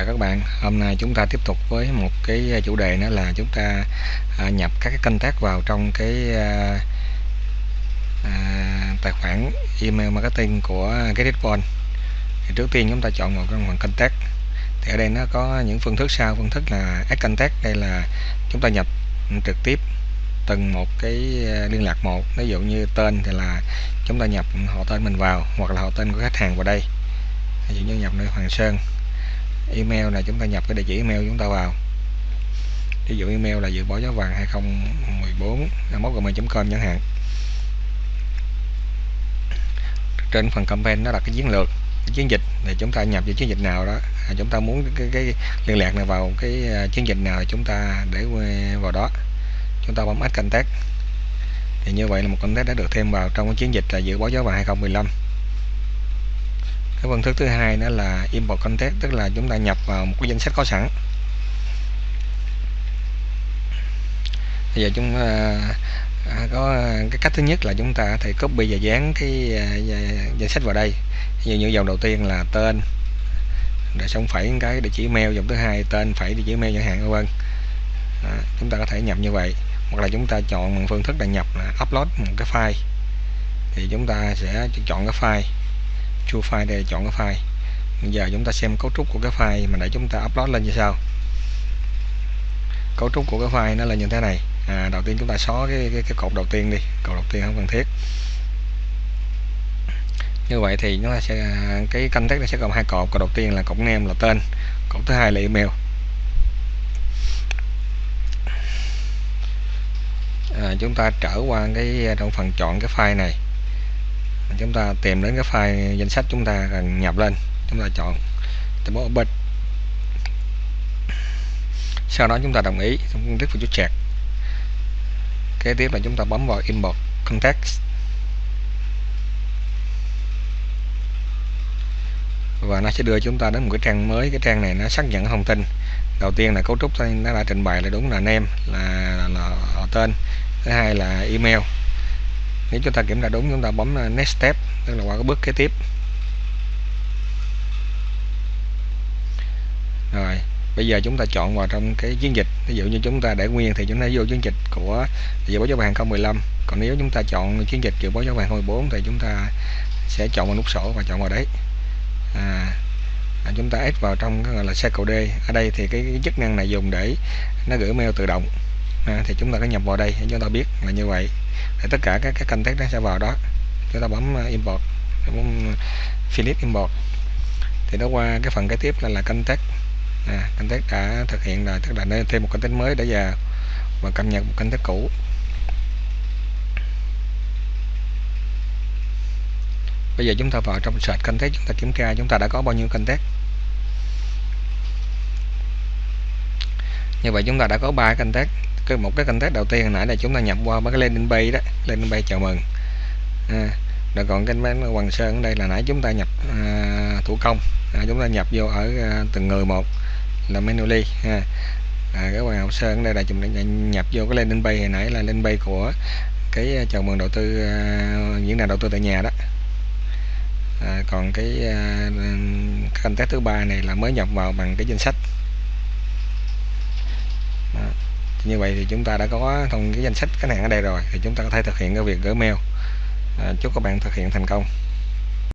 chào các bạn. Hôm nay chúng ta tiếp tục với một cái à, chủ đề nữa là chúng ta à, nhập các cái kênh tác vào trong cái à, à, tài khoản email marketing của GetItPoint thì trước tiên chúng ta chọn một cái phần kênh tác thì ở đây nó có những phương thức sau. Phương thức là add contact. Đây là chúng ta nhập trực tiếp từng một cái à, liên lạc một. Ví dụ như tên thì là chúng ta nhập họ tên mình vào hoặc là họ tên của khách hàng vào đây. Ví dụ như nhập nơi Hoàng Sơn email là chúng ta nhập cái địa chỉ email chúng ta vào. Ví dụ email là dự báo giá vàng 2014 gmail.com chẳng hạn. Trên phần campaign nó là cái chiến lược cái chiến dịch thì chúng ta nhập vào chiến dịch nào đó. À, chúng ta muốn cái, cái liên lạc này vào cái à, chiến dịch nào chúng ta để vào đó. Chúng ta bấm add contact. Thì như vậy là một contact đã được thêm vào trong cái chiến dịch là dự báo giá vàng 2015 cái phương thức thứ hai nữa là import context tức là chúng ta nhập vào một cái danh sách có sẵn. Bây giờ chúng ờ, à, có cái cách thứ nhất là chúng ta thể copy và dán cái à, danh sách vào đây. Như như dòng đầu tiên là tên để xong phải cái địa chỉ email dòng thứ hai tên phải địa chỉ email chẳng hạn vân à, chúng ta có thể nhập như vậy. Hoặc là chúng ta chọn một phương thức là nhập là upload một cái file. Thì chúng ta sẽ chọn cái file chu file để chọn cái file. Bây giờ chúng ta xem cấu trúc của cái file mà để chúng ta upload lên như sau. Cấu trúc của cái file nó là như thế này. À, đầu tiên chúng ta xóa cái, cái, cái cột đầu tiên đi. Cột đầu tiên không cần thiết. Như vậy thì nó sẽ cái canh tác nó sẽ gồm hai cột. Cột đầu tiên là cột name là tên. Cột thứ hai là email. À, chúng ta trở qua cái trong phần chọn cái file này chúng ta tìm đến cái file danh sách chúng ta cần nhập lên. Chúng ta chọn từ bấm open. Sau đó chúng ta đồng ý chúng thức vào chút check kế tiếp là chúng ta bấm vào import context. Và nó sẽ đưa chúng ta đến một cái trang mới. Cái trang này nó xác nhận thông tin. Đầu tiên là cấu trúc nó đã trình bày là đúng là name là, là, là họ tên. Thứ hai là email nếu chúng ta kiểm tra đúng chúng ta bấm uh, next step tức là qua cái bước kế tiếp. Rồi bây giờ chúng ta chọn vào trong cái chiến dịch. Ví dụ như chúng ta để nguyên thì chúng ta vô chiến dịch của dự báo giá vàng 2015 còn nếu chúng ta chọn chiến dịch dự báo giá vàng 2014 thì chúng ta sẽ chọn vào nút sổ và chọn vào đấy. À, à, chúng ta ép vào trong cái gọi là cycle D. Ở đây thì cái, cái chức năng này dùng để nó gửi mail tự động à, thì chúng ta có nhập vào đây để chúng ta biết là như vậy. Để tất cả các cái context nó sẽ vào đó. Chúng ta bấm ờ, import bấm ờ, finish import. Thì nó qua cái phần kế tiếp là là context à, context đã thực hiện rồi tức là nên thêm một context mới để vào và cập nhật một context cũ. Bây giờ chúng ta vào trong search context chúng ta kiểm tra chúng ta đã có bao nhiêu context như vậy chúng ta đã có ba context cái một cái context đầu tiên hồi nãy là chúng ta nhập qua mấy cái landing page đó. Landing page chào mừng. À, rồi còn cái bán Hoàng Sơn ở đây là nãy chúng ta nhập à, thủ công. À, chúng ta nhập vô ở à, từng người một là manually ha. À, cái Hoàng Sơn ở đây là chúng ta nhập vô cái landing page hồi nãy là landing page của cái chào mừng đầu tư à, diễn đàn đầu tư tại nhà đó. À, còn cái à, contact thứ ba này là mới nhập vào bằng cái danh sách đó như vậy thì chúng ta đã có thông cái danh sách khách hàng ở đây rồi thì chúng ta có thể thực hiện cái việc gửi mail. À, chúc các bạn thực hiện thành công.